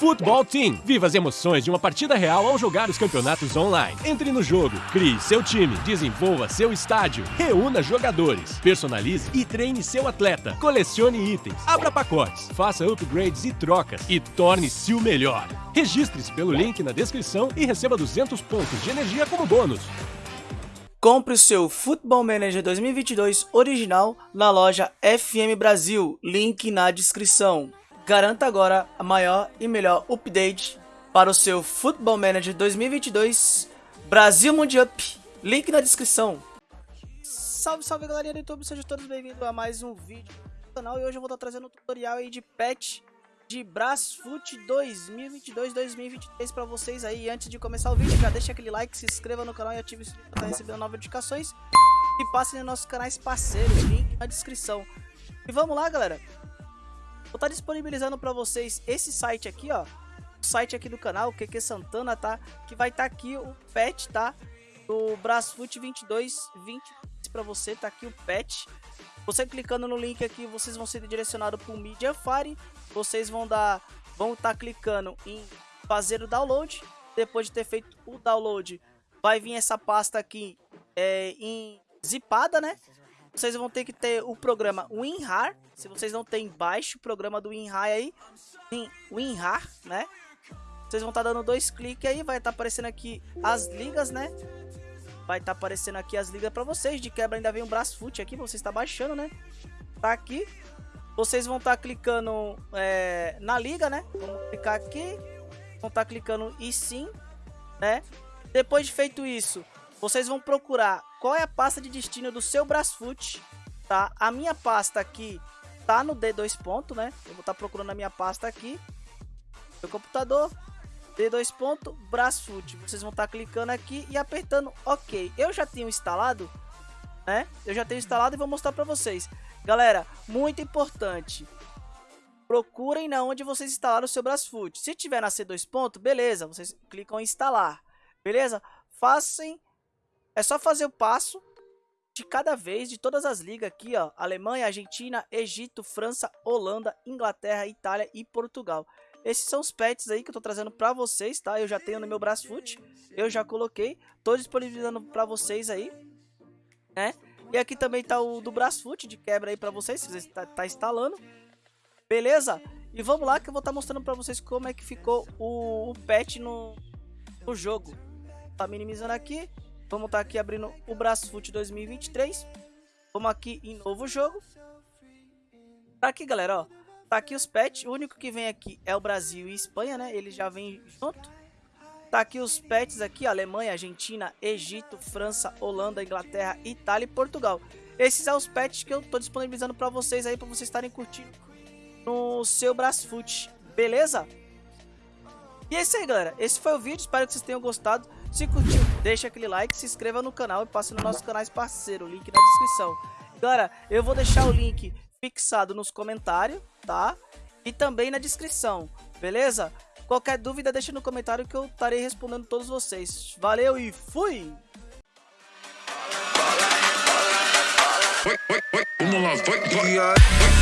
Futebol Team. Viva as emoções de uma partida real ao jogar os campeonatos online. Entre no jogo, crie seu time, desenvolva seu estádio, reúna jogadores, personalize e treine seu atleta, colecione itens, abra pacotes, faça upgrades e trocas e torne-se o melhor. Registre-se pelo link na descrição e receba 200 pontos de energia como bônus. Compre o seu Football Manager 2022 original na loja FM Brasil, link na descrição. Garanta agora a maior e melhor update para o seu Football Manager 2022 Brasil Mundial. Link na descrição. Salve, salve galerinha do YouTube, sejam todos bem-vindos a mais um vídeo do canal e hoje eu vou estar trazendo um tutorial aí de patch de Brasfoot 2022-2023 para vocês aí. Antes de começar o vídeo, já deixa aquele like, se inscreva no canal e ative o sininho para estar recebendo novas notificações. E passe nos nossos canais parceiros, link na descrição. E vamos lá, galera. Vou estar disponibilizando para vocês esse site aqui, ó. O site aqui do canal, QQ Santana, tá? Que vai estar tá aqui o patch, tá? Do Brasfoot 2220 para você, tá aqui o patch. Você clicando no link aqui, vocês vão ser direcionados para o Mediafire. Vocês vão dar, vão estar tá clicando em fazer o download. Depois de ter feito o download, vai vir essa pasta aqui é, em zipada, né? Vocês vão ter que ter o programa WinRAR. Se vocês não têm, baixe o programa do WinRAR aí. WinRAR, né? Vocês vão estar tá dando dois cliques aí, vai estar tá aparecendo aqui as ligas, né? Vai estar tá aparecendo aqui as ligas para vocês. De quebra ainda vem um fute aqui, você está baixando, né? Tá aqui. Vocês vão estar tá clicando é, na liga, né? Vamos clicar aqui. Vão estar tá clicando e sim, né? Depois de feito isso, vocês vão procurar qual é a pasta de destino do seu Brasfoot, tá? A minha pasta aqui tá no D2 ponto, né? Eu vou estar tá procurando a minha pasta aqui. Meu computador, D2 ponto, Brasfoot. Vocês vão estar tá clicando aqui e apertando OK. Eu já tenho instalado, né? Eu já tenho instalado e vou mostrar para vocês. Galera, muito importante. Procurem na onde vocês instalaram o seu Brasfoot. Se tiver na C2 ponto, beleza, vocês clicam em instalar. Beleza? Façam é só fazer o passo de cada vez, de todas as ligas aqui, ó. Alemanha, Argentina, Egito, França, Holanda, Inglaterra, Itália e Portugal. Esses são os pets aí que eu tô trazendo pra vocês, tá? Eu já tenho no meu Brasfoot, eu já coloquei. Tô disponibilizando pra vocês aí, né? E aqui também tá o do Brasfoot de quebra aí pra vocês, se você tá, tá instalando. Beleza? E vamos lá que eu vou estar tá mostrando pra vocês como é que ficou o, o pet no, no jogo. Tá minimizando aqui. Vamos estar tá aqui abrindo o Brasfoot 2023. Vamos aqui em novo jogo. Tá aqui, galera, ó. Tá aqui os pets. O único que vem aqui é o Brasil e Espanha, né? Ele já vem junto. Tá aqui os pets aqui, Alemanha, Argentina, Egito, França, Holanda, Inglaterra, Itália e Portugal. Esses são os pets que eu tô disponibilizando para vocês aí, para vocês estarem curtindo no seu Brasfoot, beleza? E é isso aí, galera. Esse foi o vídeo, espero que vocês tenham gostado. Se curtiu, deixa aquele like, se inscreva no canal e passe nos nossos canais parceiro, link na descrição. Galera, eu vou deixar o link fixado nos comentários, tá? E também na descrição, beleza? Qualquer dúvida, deixa no comentário que eu estarei respondendo todos vocês. Valeu e fui! Vamos lá, vai, vai.